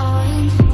on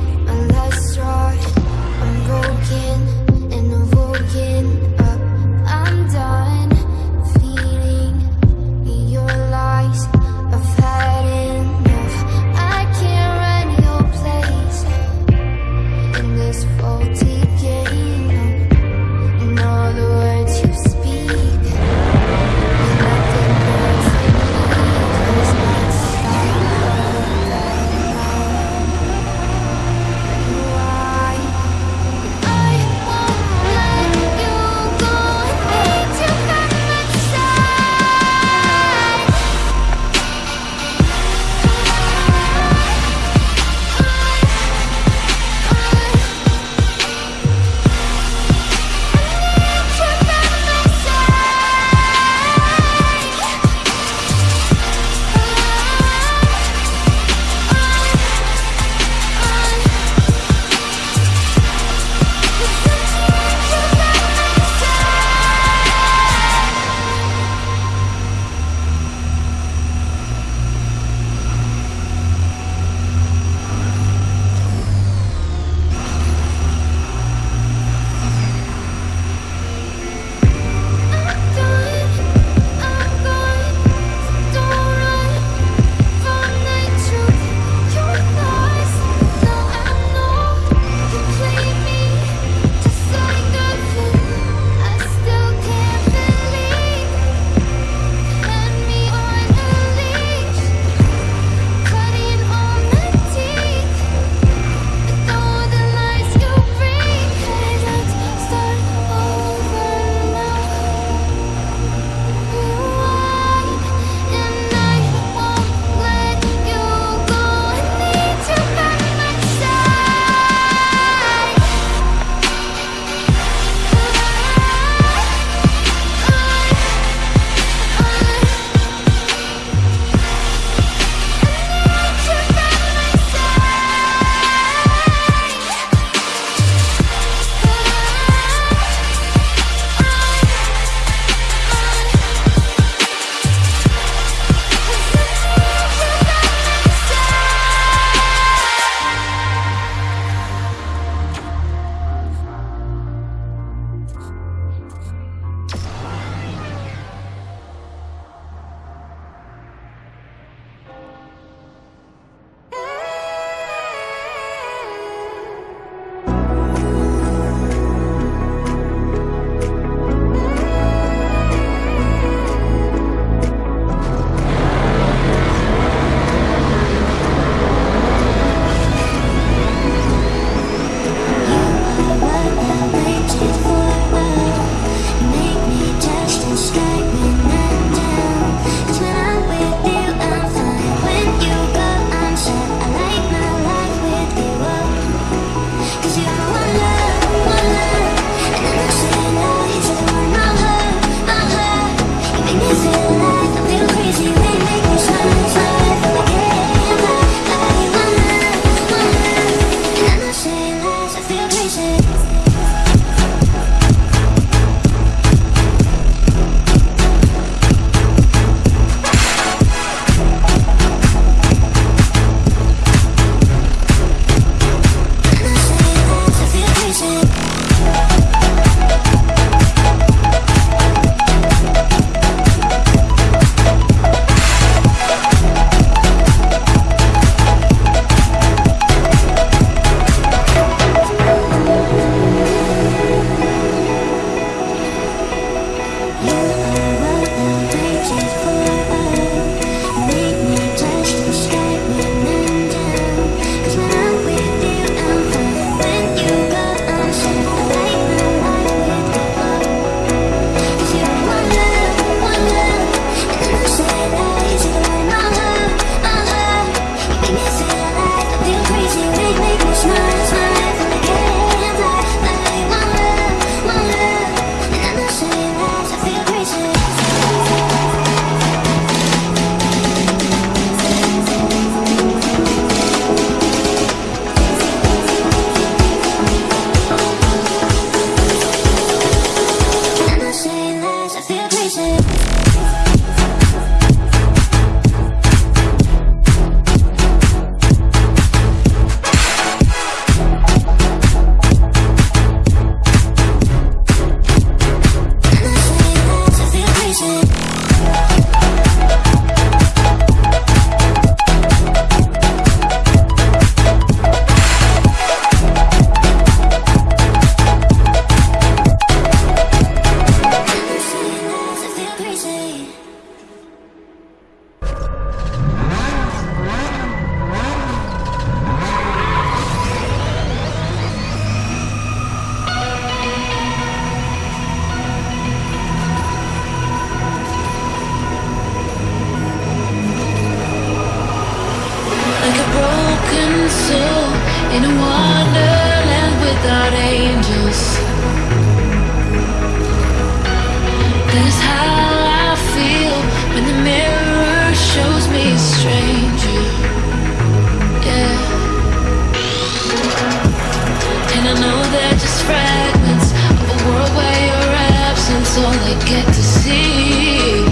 All I get to see.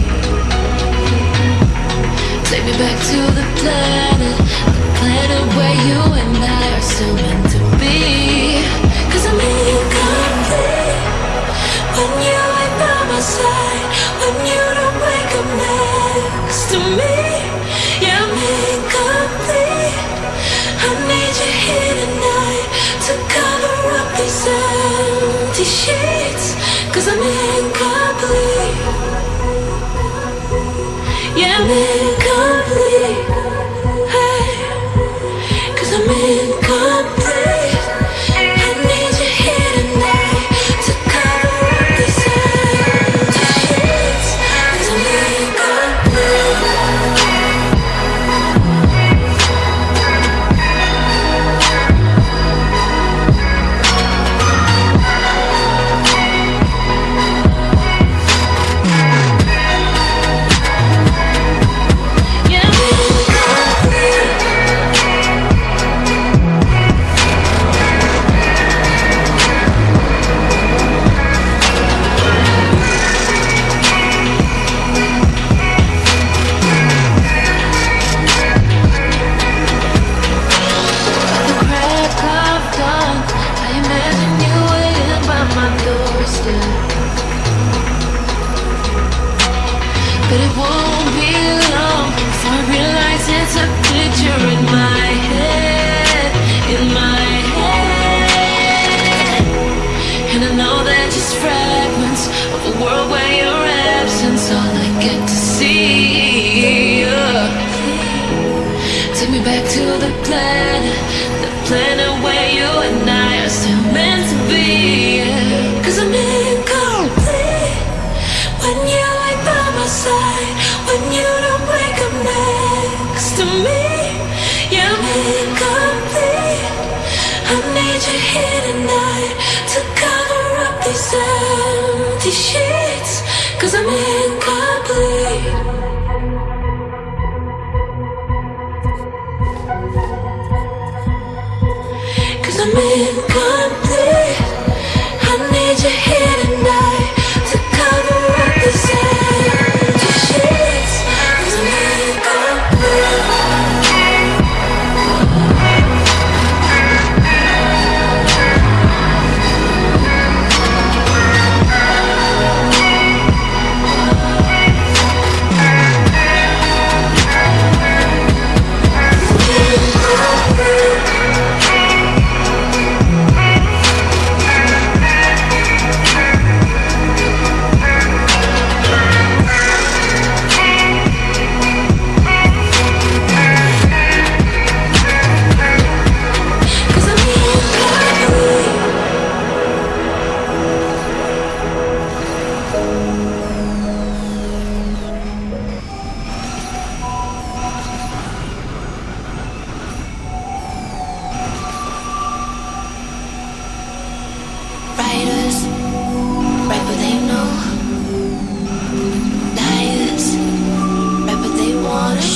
Take me back to the planet The planet where you and I when you don't wake up next to me. You're incomplete. I need you here tonight to cover up these empty sheets. Cause I'm incomplete. I'm incomplete. I need you here. tonight.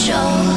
show.